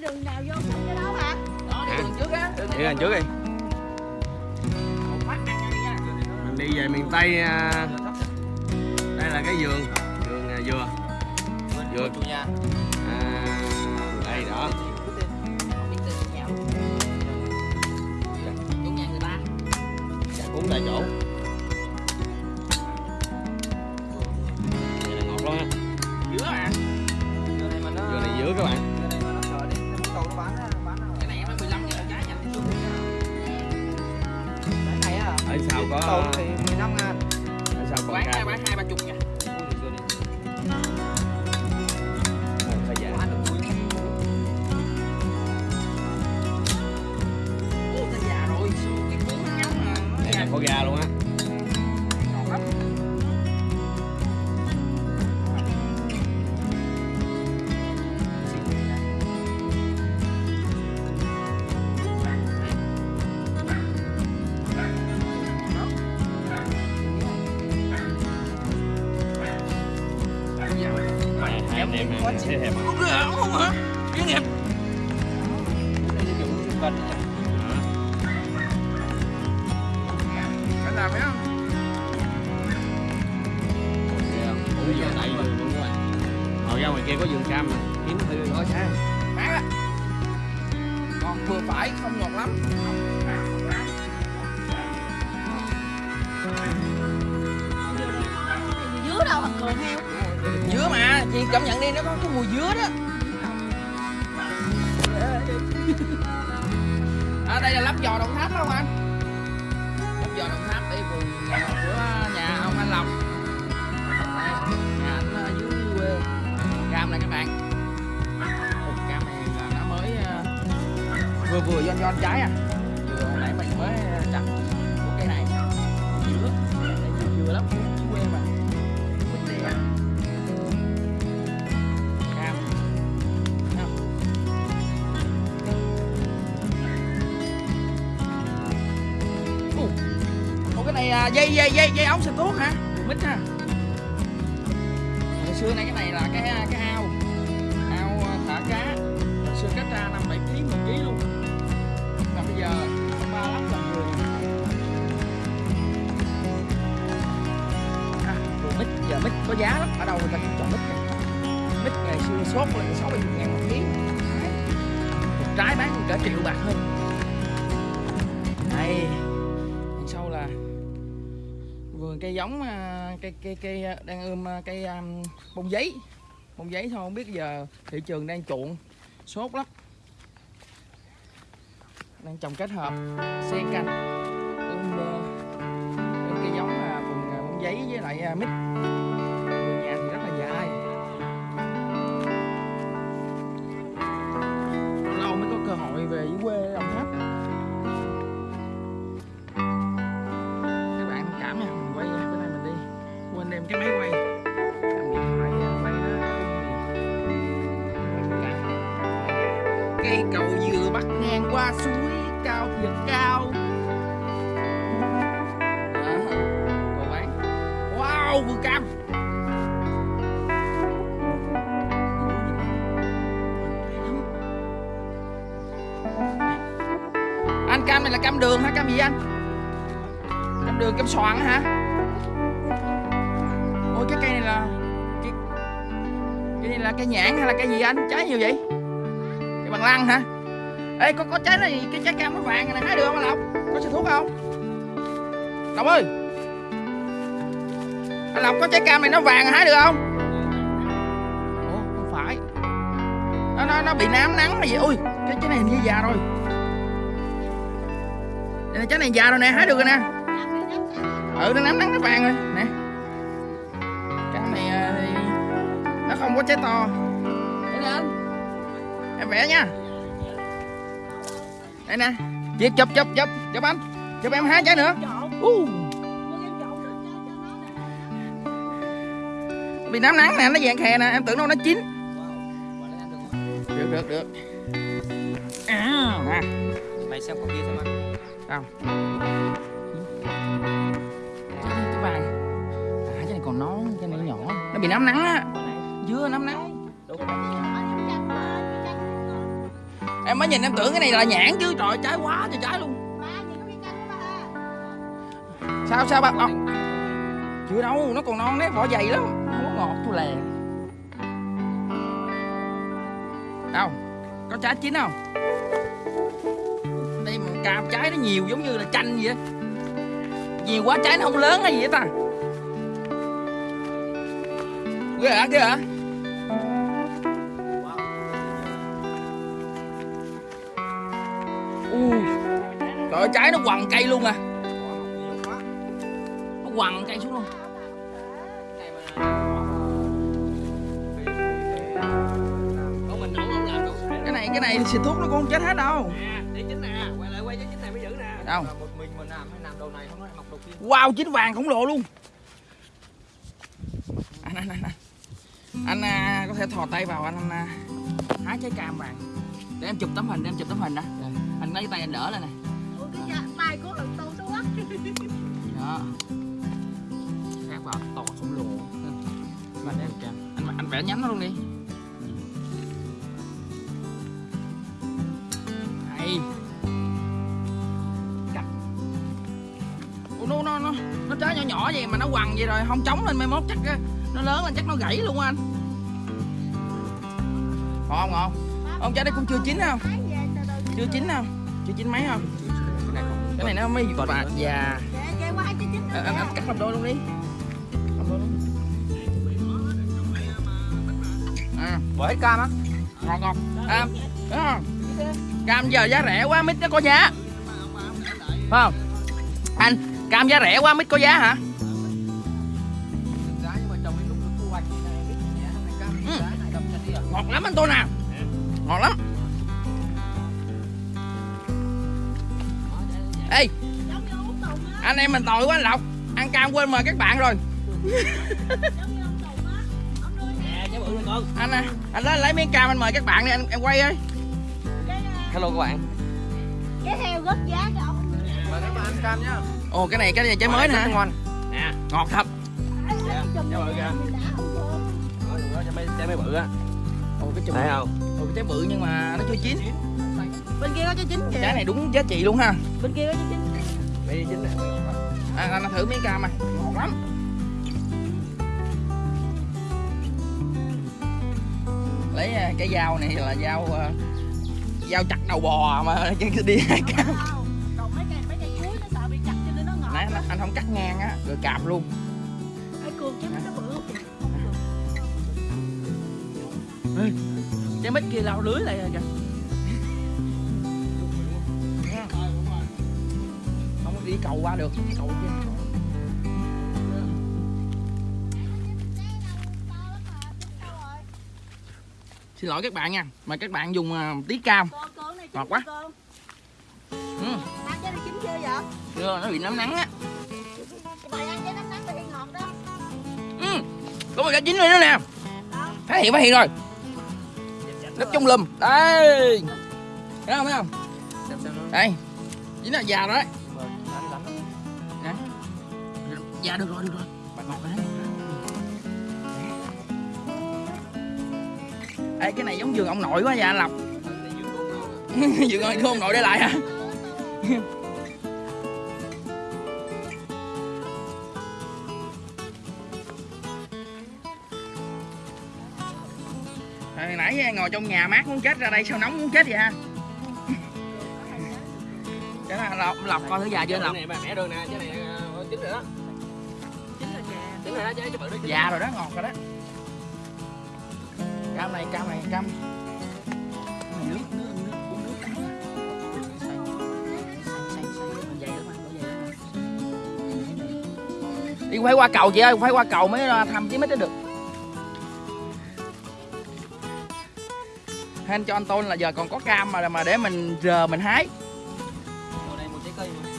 đường nào vô sân cái đó hả? Đó đi đường trước á. Đường đi lên trước đi. Mình đi về miền tây à, đây là cái vườn. Vườn à, dừa. Nhà à, đây đó. Luôn. ta. Chả cuốn tại chỗ. Vậy là ngọt lắm ha giữa à. Này mà nó dừa này giữa các bạn ở sau có thì 15 ngàn ở sau còn bán cam bán hai ba chục nha hai chị em à, sẽ hẹp Không được không hả? Chuyên nghiệp Đây là dùng xung quanh này Cái làm phải không? cũng giờ tại vườn luôn các bạn hồi ra ngoài kia có vườn cam kiếm thử có sao Bán á Ngọt vừa phải, không ngọt lắm dưới đâu thằng cường heo chị cảm nhận đi, nó có cái mùi dứa đó. À đây là lắp giò đồng tháp không anh? Lắp giò đồng tháp đi vườn của nhà ông anh Lộc Đây, nhà anh ờ, ở dưới quê. Cam này các bạn. Cam này là nó mới ờ, vừa vừa giòn giòn trái à? Dây dây dây dây ống xịt thuốc hả? Mít ha. Hồi xưa này cái này là cái cái ao ao à, thả cá. Hồi xưa cách ra 5 7 kg 10 kg luôn. Mà bây giờ ba lắm làm vườn. À, mít giờ mít có giá lắm. Ở đâu người ta cũng chọn mít này. Mít ngày xưa sốt lên 60 ngàn một ký. Một trái bán cả triệu bạc hơn. Đây cây giống à, cây cây cây à, đang ươm à, cây um, bông giấy. Bông giấy thôi không biết giờ thị trường đang chuộng sốt lắm. Đang trồng kết hợp xen canh ươm cây giống là bông giấy với lại mít. Cam này là cam đường hả cam gì anh? Cam đường cam xoàn hả? Ôi cái cây này là cái, cái này là cây nhãn hay là cây gì anh? Trái nhiều vậy? Cây bằng lăng hả? Ê có có trái này cái trái cam nó vàng này hái được không anh lộc? Có xịt thuốc không? Lộc ơi! Anh lộc có trái cam này nó vàng hái được không? Ủa không phải. Nó nó, nó bị nám nắng hay gì? Ui cái trái này hình như già rồi nè trái này già rồi nè hái được rồi nè. Ừ nó nắm nắng nó vàng rồi. Nè. Cái này à, thì nó không có trái to. Em vẽ nha. Đây nè. Chị chụp chụp chụp chụp anh. Chụp em hái trái nữa. Uh. bị nắng nắng nè nó vàng khè nè em tưởng đâu nó chín. Được được được. À, nè Mày xem con kia xem anh không. Cái này cái vàng à cái này còn non cái này nhỏ. Nó bị nắm nắng á. Dưa nắm nắng. Em mới nhìn em tưởng cái này là nhãn chứ. Trời trái quá trời trái luôn. Sao sao ba ông chưa đâu, nó còn non đấy vỏ dày lắm. Không có ngọt, tôi lè. Đâu? Có trái chín không? Cà cam trái nó nhiều giống như là chanh vậy nhiều quá trái nó không lớn hay gì vậy ta. Ghê hả ghê hả? Ui, trời ơi, trái nó quằn cây luôn à. Nó quằn cây xuống luôn. Cái này cái này thì xịt thuốc nó cũng không chết hết đâu một mình làm làm đầu này không đầu wow chín vàng khổng lồ luôn. Anh anh anh anh, anh à, có thể thò tay vào anh, anh à, hái trái cam vàng. Để em chụp tấm hình để em chụp tấm hình đó. Anh lấy tay anh đỡ lên này. Ủa cái da tay của thằng tu nó quắt đó. Khác vào to khổng lồ mà để anh anh vẽ nhánh nó luôn đi nó nó nó nó trái nhỏ nhỏ vậy mà nó quằn vậy rồi không chống lên mai mốt chắc nó lớn lên chắc nó gãy luôn anh. Ngon không ông trái đây cũng chưa chín không? Chưa chín không? Chưa chín mấy không? Cái này nó mới nữa. già chín anh, cắt làm đôi luôn đi. Làm đôi luôn. À. Bỏ hết cam á? Ngon ngon à, không? cam giờ giá rẻ quá mít nó có giá phải không? Anh cam giá rẻ quá mít có giá hả? Ừ. giá này đập chân đi à ngọt lắm anh tôi nè ngọt lắm. Ê Giống như uống tùng á anh em mình tội quá anh lộc. Ăn cam quên mời các bạn rồi. Giống như ông tùng á Ông nuôi Nè, trái bự này con. anh à, anh lấy lấy miếng cam anh mời các bạn đi anh em quay ơi. Cái à, hello các bạn. cái heo rất giá cho ông. Mời các bạn ăn cam nhá ồ cái này cái này trái mới nè. ngon. Nè, ngọt thật. Này trái mấy bự á ồ cái chùm thấy không? Ồ cái trái bự nhưng mà nó chưa chín. Bên kia có trái chín kìa. Trái này đúng giá trị luôn ha. Bên kia có trái chín. Mấy chính này à, anh thử miếng cam à ngọt lắm. Lấy à, cái dao này là dao à, dao chặt đầu bò mà đi hai cam không cắt ngang á rồi cạp luôn. Ê cường chứ nó bự không kìa trái mít kia lao lưới lại rồi kìa. Không có đi cầu qua được cầu kia. Xin lỗi các bạn nha mời các bạn dùng à, tí cam. Ngọt quá. Ừ. Ăn trái này chín chưa nó bị nấm nắng á có một cái chín rồi nữa nè. Phát hiện phát hiện rồi. Nấp trong lùm đây. Thấy không thấy không? Đây. Chính là già rồi đấy. Dạ được rồi được rồi. Bạn ngọt rồi đấy Ê, cái này giống giường ông nội quá dạ anh lộc. Giường ông nội để lại hả nãy ngồi trong nhà mát muốn chết ra đây sao nóng muốn chết vậy ha? Cái là lọc, lọc coi thử già chưa lộc này bà mẹ đường nè, trái này ờ, chín rồi đó. Chín là già. Chín rồi đó, trái bự đó. già rồi đó ngọt rồi đó. Cam này cam này cam. Này nước nước nước uống nước đi phải qua cầu chị ơi phải qua cầu mới ra thăm chứ mới tới được anh cho anh tôn là giờ còn có cam mà mà để mình giờ mình hái. Ngồi đây một trái cây mà.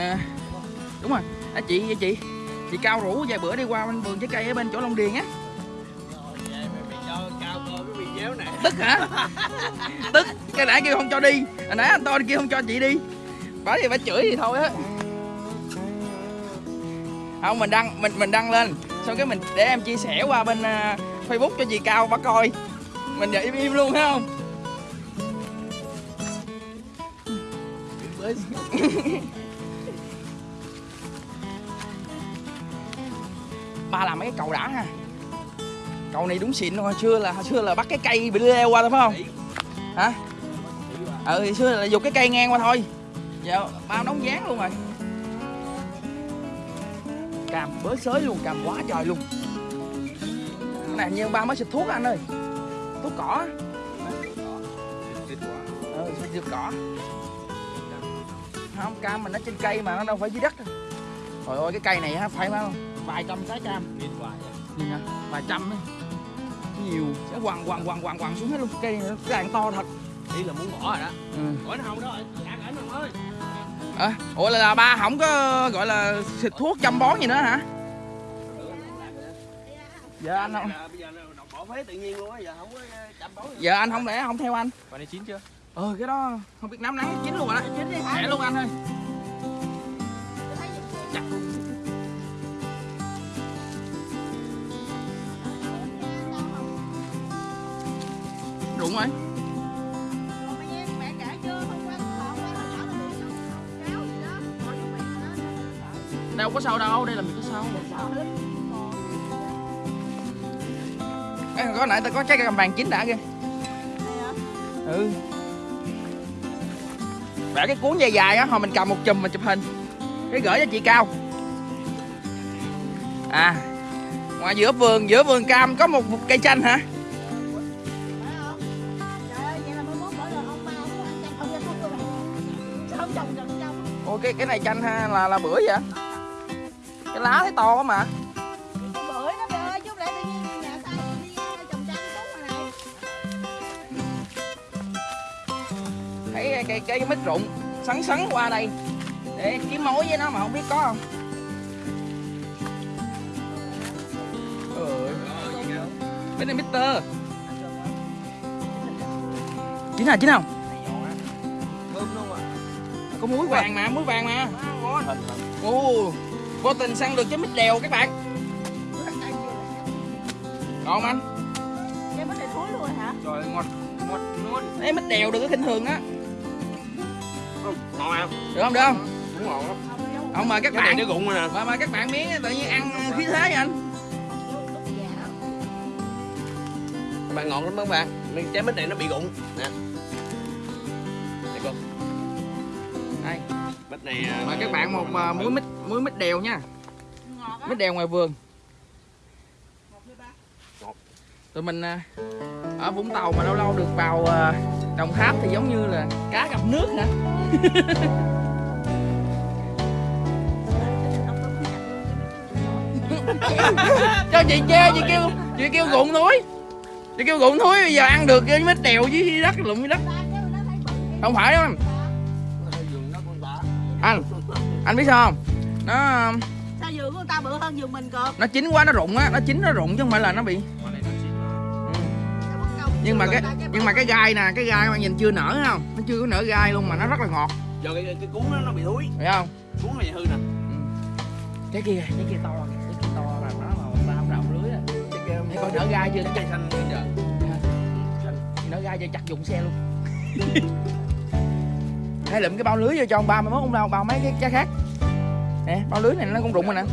À, đúng rồi. À, chị chị chị cao rủ vài bữa đi qua bên vườn trái cây ở bên chỗ Long Điền á. Này. tức hả? Tức cái nãy kêu không cho đi. Hồi nãy anh tôn kêu không cho chị đi. Bởi vì phải chửi thì thôi á. Không mình đăng mình mình đăng lên. Xong cái mình để em chia sẻ qua bên à, facebook cho chị cao bà coi mình giờ im im luôn thấy không? Ba làm mấy cái cầu đã ha. Cầu này đúng xịn rồi, hồi xưa là hồi xưa là bắt cái cây bị leo qua thôi phải không? Hả? Ừ hồi xưa là dục cái cây ngang qua thôi. Dạ, giờ bao đóng dáng luôn rồi. Càm bới xới luôn càm quá trời luôn. Cái này như ba mới xịt thuốc anh ơi? Thuốc cỏ ừ diệt cỏ không cam mình nó trên cây mà nó đâu phải dưới đất đâu. Trời ơi cái cây này á phải bao vài trăm trái cam. Nhìn hoài nhìn vài trăm ấy. Nhiều. Sẽ quằn quằn quằn quằn quằn xuống hết luôn. Cây này nó càng to thật. Ý là muốn bỏ rồi đó. Ừ. Bỏ nó không đó Ăn ảnh không ơi à, ủa là, là ba không có gọi là xịt thuốc chăm bón gì nữa hả? Giờ anh không bỏ phế tự nhiên luôn á giờ không có chăm bón giờ anh không lẽ không theo anh? Quả này chín chưa? ờ cái đó không biết nắm nắng chín luôn rồi đó. Chín đi? Rẻ luôn anh ơi. Chắc. rụng rồi. Đâu có sâu đâu đây là mình có sâu có nãy tao có trái cầm vàng chín đã kìa. Ừ. Vẽ cái cuốn dài dài á hồi mình cầm một chùm mình chụp hình. Cái gửi cho chị cao. À ngoài giữa vườn giữa vườn cam có một, một cây chanh hả? Phải cái cái này chanh ha là là bưởi vậy? Cái lá thấy to quá mà. Cây, cây mít rụng sắn sắn qua đây. Để kiếm mối với nó mà không biết có không? Ừ. cái này Mister chín hả chín không? Luôn à có muối vàng mà muối vàng mà. Ngon ồ vô tình săn được cái mít đèo các bạn. Ngon anh? Cái bánh này thối luôn hả? trời ngọt ngọt ngon Ê, mít đèo đừng có khinh thường á ngon không? Được không được không? Cũng ngon lắm. Không mời các cái này bạn. nó rụng rồi nè. Mà mời các bạn miếng tự nhiên ăn khí thế vậy anh. Các bạn ngon lắm các bạn. Nên trái mít này nó bị rụng. Nè. Đây cô. Đây. Mít này à, mời các bạn một à, muối mít muối mít đèo nha. Ngọt á. mít đèo ngoài vườn. Tụi mình à, ở Vũng Tàu mà lâu lâu được vào Đồng Tháp thì giống như là cá gặp nước hả? Cho chị chê chị kêu chị kêu gụng thúi chị kêu gụng thúi bây giờ ăn được cái mít đèo dưới đất lụm dưới đất. Không phải đâu anh. Anh anh biết sao không? Nó Sao giường của người ta bự hơn giường mình cơ? nó chín quá nó rụng á nó chín nó rụng chứ không phải là nó bị nhưng mà cái nhưng mà cái gai nè cái gai mà nhìn chưa nở không? Nó chưa có nở gai luôn mà nó rất là ngọt. Giờ cái, cái cuốn nó nó bị thúi. Phải không? Cuốn nó bị hư nè. Cái kia cái kia to cái kia to là nó là ba ông rào lưới á cái kia thấy coi nở gai chưa? Cái cây xanh bây giờ nở gai cho chặt dụng xe luôn. Hay lụm cái bao lưới vô cho ông ba mai mốt ông đâu bao mấy cái trái khác. Nè bao lưới này nó cũng rụng rồi nè.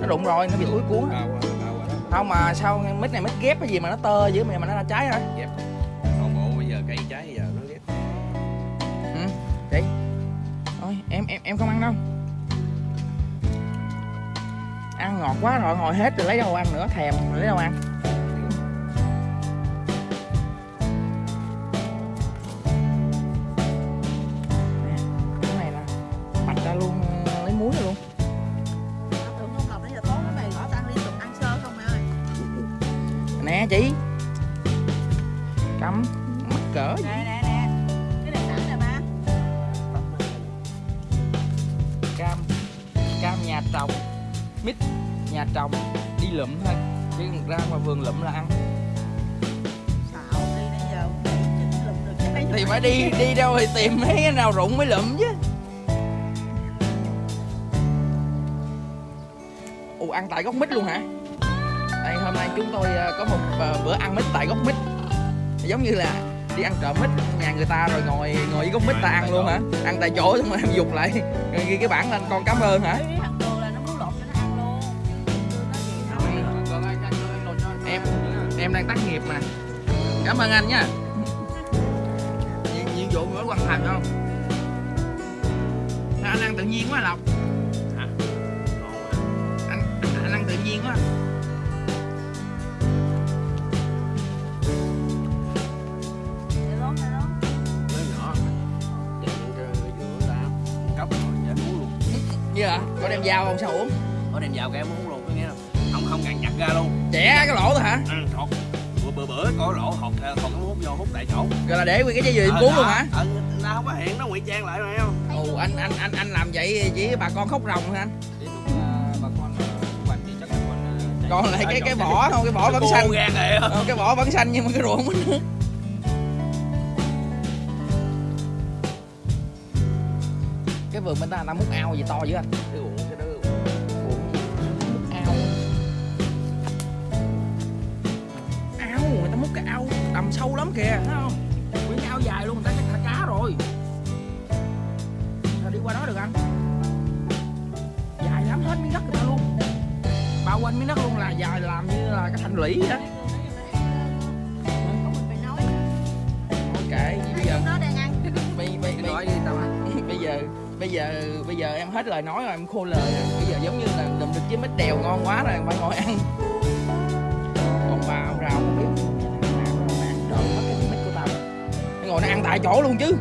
Nó rụng rồi nó bị thúi cuốn không mà sao mít này mít ghép cái gì mà nó tơ dữ mà mà nó ra trái hả? Còn bộ bây giờ cây trái bây giờ nó ghét ừ chị. Thôi em em em không ăn đâu. Ăn ngọt quá rồi ngồi hết rồi lấy đâu ăn nữa thèm rồi lấy đâu ăn đi đi đâu thì tìm mấy cái nào rụng mới lụm chứ. Ồ ăn tại gốc mít luôn hả? Đây hôm nay chúng tôi ờ, có một ờ, bữa ăn mít tại gốc mít. Giống như là đi ăn trộm mít nhà người ta rồi ngồi ngồi với gốc mít ta ăn luôn hả? Ăn tại chỗ xong rồi em dục lại. Rồi ghi cái bảng lên con cảm ơn hả? Em em đang tác nghiệp mà. Cảm ơn anh nha vụ mới hoàn thành không? Sao anh ăn tự nhiên quá lộc. Anh anh ăn tự nhiên quá. Cấp rồi dạ uống luôn. Như hả? Có đem dao không? Sao uống? Có đem vào cái em uống luôn có nghĩa là Không không cần nhặt ra luôn. Trẻ cái lỗ thôi hả? Ừ hột. Bữa bữa bữa có lỗ hột hút vô hút tại chỗ. Rồi là để nguyên cái dây chuyền Ờ, đó. luôn hả? Ừ nó không có hiện nó ngụy trang lại mà không? Ồ anh anh anh anh làm vậy chỉ bà con khóc ròng hả? Anh còn lại cái Ờ, cái vỏ không cái vỏ vẫn xanh. Ờ, cái vỏ vẫn xanh nhưng mà cái ruộng nước cái vườn bên ta ta múc ao gì to dữ anh sâu lắm kìa thấy không? Cái ao dài luôn người ta chắc thả cá rồi. Sao đi qua đó được anh. Dài lắm hết miếng đất người ta luôn. Bao quanh miếng đất luôn là dài làm như là cái thành lũy vậy đó. Nói ok bây giờ bây, bây, bây giờ bây giờ bây giờ em hết lời nói rồi em khô lời rồi. Bây giờ giống như là đùm được với mít đèo ngon quá rồi phải ngồi ăn ngồi nó ăn tại chỗ luôn chứ.